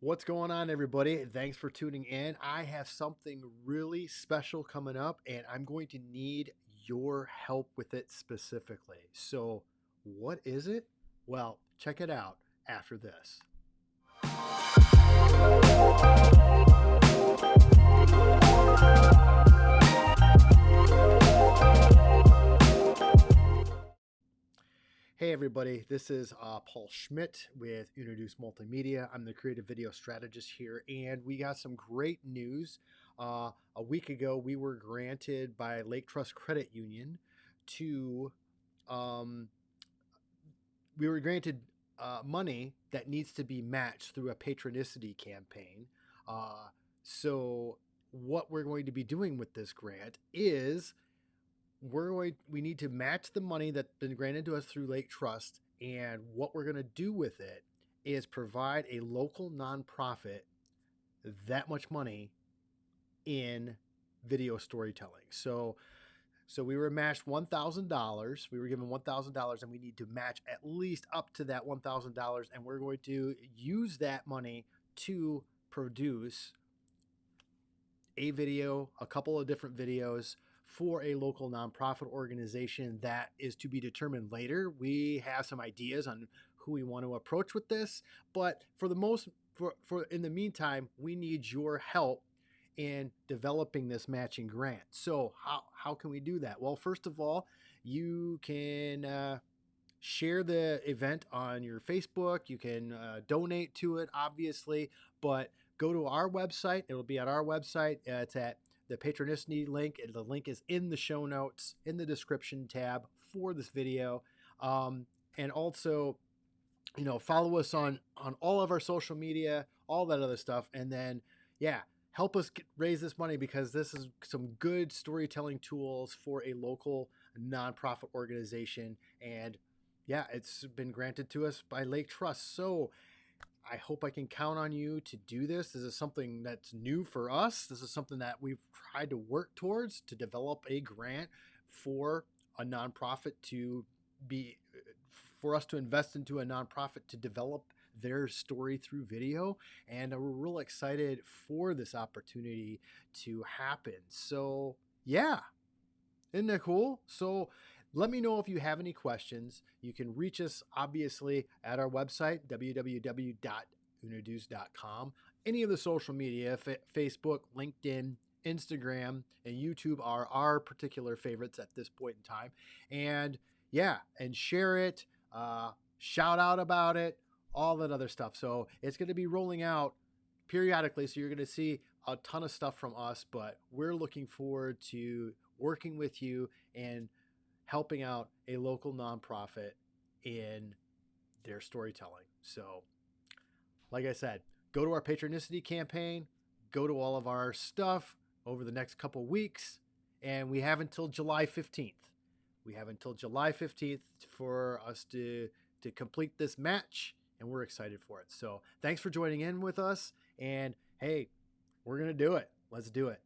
What's going on, everybody? Thanks for tuning in. I have something really special coming up, and I'm going to need your help with it specifically. So, what is it? Well, check it out after this. Hey everybody, this is uh, Paul Schmidt with Introduce Multimedia. I'm the creative video strategist here, and we got some great news. Uh, a week ago, we were granted by Lake Trust Credit Union to, um, we were granted uh, money that needs to be matched through a patronicity campaign. Uh, so, what we're going to be doing with this grant is we're going we need to match the money that's been granted to us through Lake Trust and what we're going to do with it is provide a local nonprofit that much money in video storytelling. So so we were matched $1,000. We were given $1,000 and we need to match at least up to that $1,000 and we're going to use that money to produce a video, a couple of different videos for a local nonprofit organization that is to be determined later. We have some ideas on who we want to approach with this, but for the most for, for in the meantime, we need your help in developing this matching grant. So how, how can we do that? Well, first of all, you can uh, share the event on your Facebook. You can uh, donate to it, obviously, but go to our website. It'll be at our website. Uh, it's at the Patronicity link. The link is in the show notes, in the description tab for this video. Um, and also, you know, follow us on on all of our social media, all that other stuff. And then, yeah, help us get, raise this money because this is some good storytelling tools for a local nonprofit organization. And yeah, it's been granted to us by Lake Trust. So I hope I can count on you to do this. This is something that's new for us. This is something that we've tried to work towards to develop a grant for a nonprofit to be for us to invest into a nonprofit to develop their story through video and uh, we're real excited for this opportunity to happen so yeah isn't that cool so let me know if you have any questions. You can reach us obviously at our website, www.unaduce.com. Any of the social media, Facebook, LinkedIn, Instagram, and YouTube are our particular favorites at this point in time. And yeah, and share it, uh, shout out about it, all that other stuff. So it's going to be rolling out periodically. So you're going to see a ton of stuff from us, but we're looking forward to working with you and helping out a local nonprofit in their storytelling. So, like I said, go to our patronicity campaign, go to all of our stuff over the next couple weeks, and we have until July 15th. We have until July 15th for us to to complete this match, and we're excited for it. So, thanks for joining in with us, and hey, we're gonna do it. Let's do it.